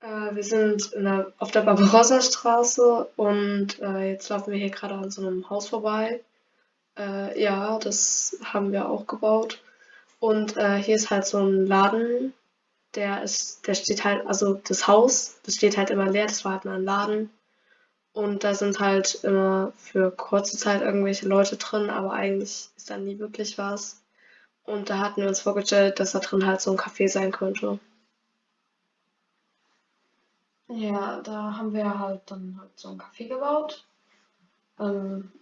Äh, wir sind in der, auf der Barbarossa-Straße und äh, jetzt laufen wir hier gerade an so einem Haus vorbei. Äh, ja, das haben wir auch gebaut. Und äh, hier ist halt so ein Laden, der ist, der steht halt, also das Haus, das steht halt immer leer, das war halt mal ein Laden. Und da sind halt immer für kurze Zeit irgendwelche Leute drin, aber eigentlich ist da nie wirklich was. Und da hatten wir uns vorgestellt, dass da drin halt so ein Café sein könnte. Ja, da haben wir halt dann halt so ein Café gebaut. Ähm,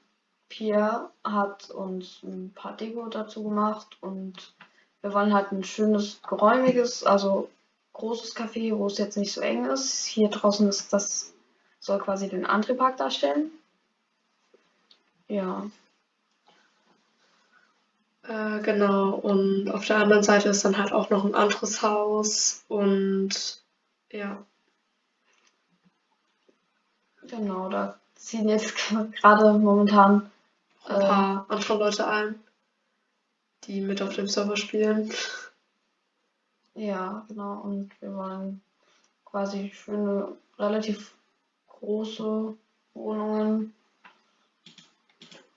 Pia hat uns ein paar Deko dazu gemacht und wir wollen halt ein schönes, geräumiges, also großes Café, wo es jetzt nicht so eng ist. Hier draußen ist das, soll quasi den Antriebpark darstellen. Ja. Äh, genau, und auf der anderen Seite ist dann halt auch noch ein anderes Haus und ja. Genau, da ziehen jetzt gerade momentan ein äh, paar andere Leute ein, die mit auf dem Server spielen. ja, genau, und wir wollen quasi schöne, relativ große Wohnungen.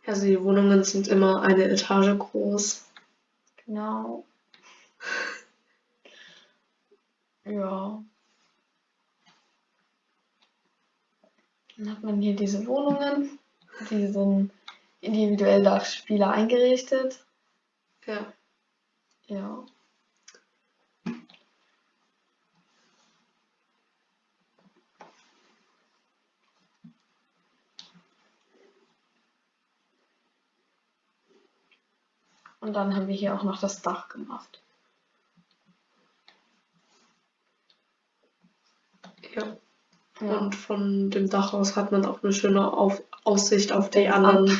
Also die Wohnungen sind immer eine Etage groß. Genau. Ja. Dann hat man hier diese Wohnungen, die sind individuell nach Spieler eingerichtet. Ja. Ja. Und dann haben wir hier auch noch das Dach gemacht. Ja. Ja. Und von dem Dach aus hat man auch eine schöne auf Aussicht auf die anderen,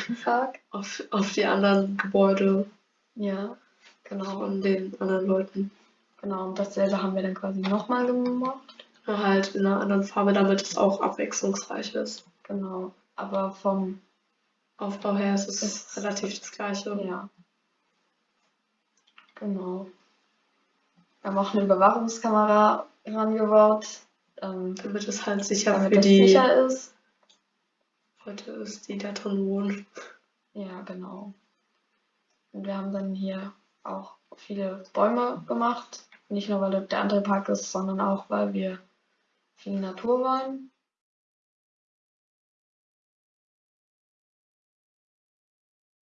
auf, auf die anderen Gebäude Ja, genau. von den anderen Leuten. Genau, und dasselbe haben wir dann quasi nochmal gemacht. Nur halt in einer anderen Farbe, damit es auch abwechslungsreich ist. Genau. Aber vom, Aufbau her ist es Es- relativ das gleiche. ja. Genau. Wir haben auch eine Überwachungskamera rangebaut, ähm, Damit es halt sicher für die sicher ist. Leute ist, die da drin wohnen. Ja, genau. Und wir haben dann hier auch viele Bäume gemacht. Nicht nur, weil der andere Park ist, sondern auch, weil wir viel Natur wollen.